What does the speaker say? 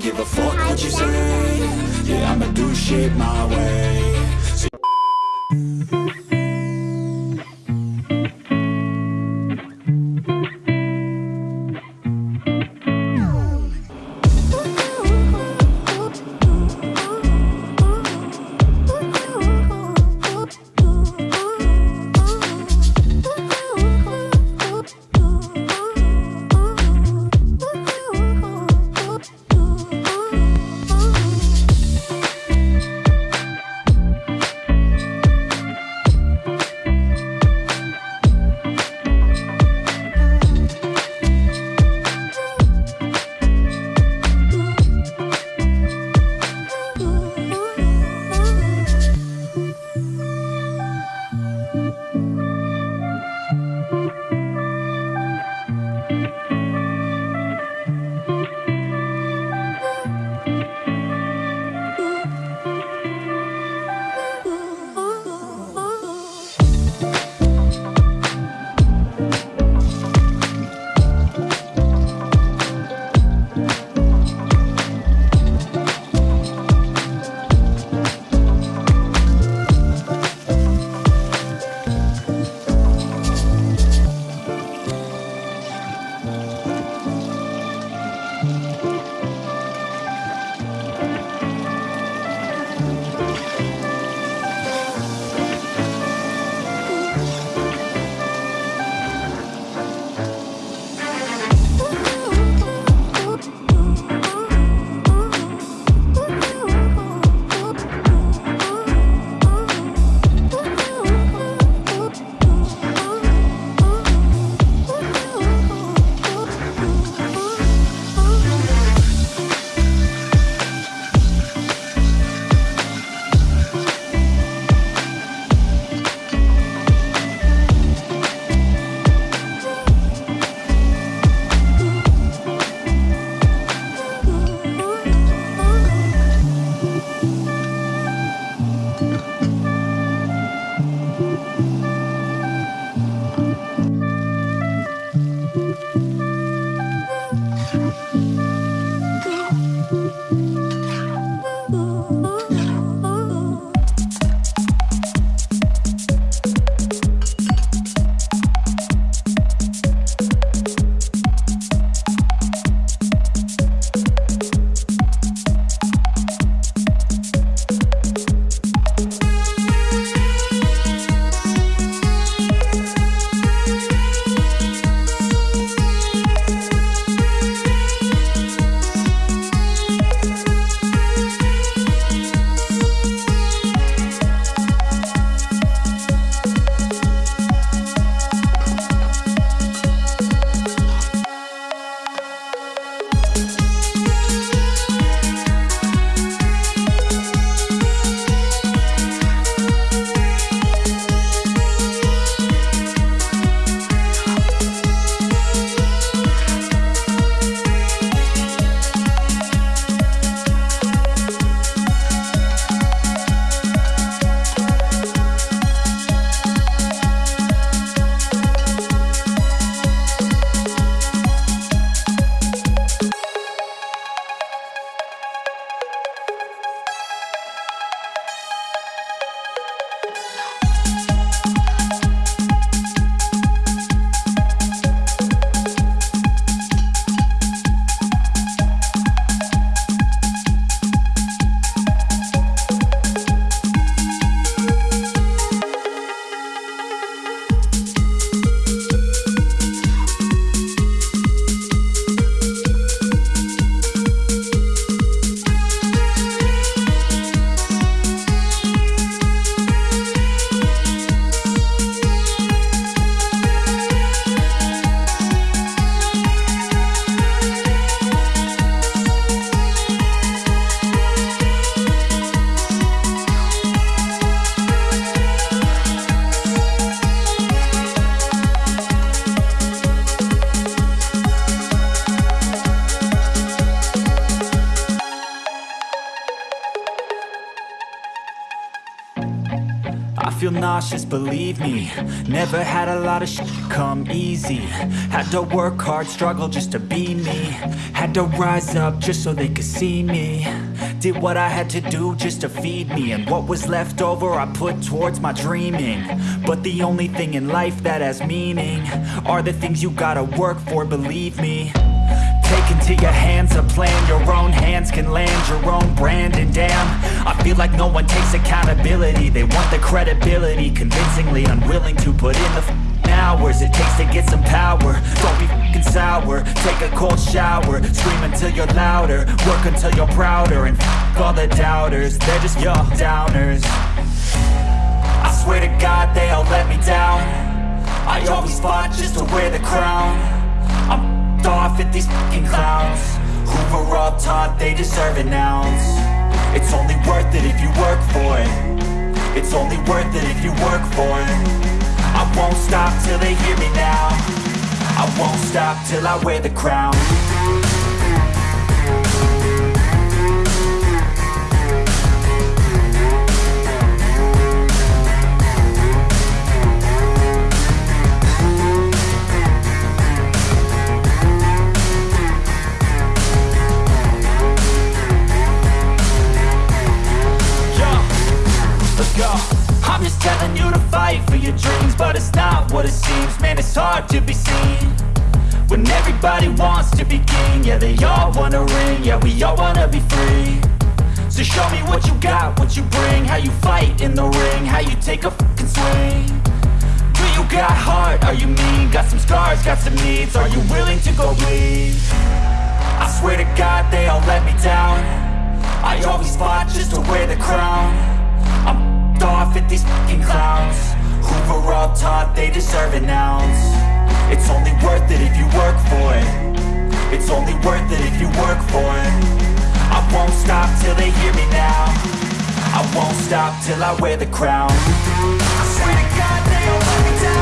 give a fuck what you say. Yeah, I'ma do shit my way cautious, believe me. Never had a lot of sh come easy. Had to work hard, struggle just to be me. Had to rise up just so they could see me. Did what I had to do just to feed me. And what was left over I put towards my dreaming. But the only thing in life that has meaning Are the things you gotta work for, believe me Take into your hands a plan. Your own hands can land your own brand. And damn, I feel like no one takes accountability. They want the credibility Convincingly unwilling to put in the hours It takes to get some power. Don't be f***ing sour. Take a cold shower. Scream until you're louder. Work until you're prouder. And f*** all the doubters. They're just your downers. I swear to God they all let me down. I always fought just to wear the crown off at these fucking clowns. Who were all taught they deserve an ounce. It's only worth it if you work for it. It's only worth it if you work for it. I won't stop till they hear me now. I won't stop till I wear the crown to be seen When everybody wants to be king Yeah, they all wanna ring Yeah, we all wanna be free So show me what you got, what you bring How you fight in the ring How you take a fucking swing Do you got heart? Are you mean? Got some scars, got some needs Are you willing to go bleed? I swear to God they all let me down I always fought just to wear the crown I'm off at these fucking clowns Were all taught they deserve an ounce. It's only worth it if you work for it. It's only worth it if you work for it. I won't stop till they hear me now. I won't stop till I wear the crown. I swear to God they don't let me down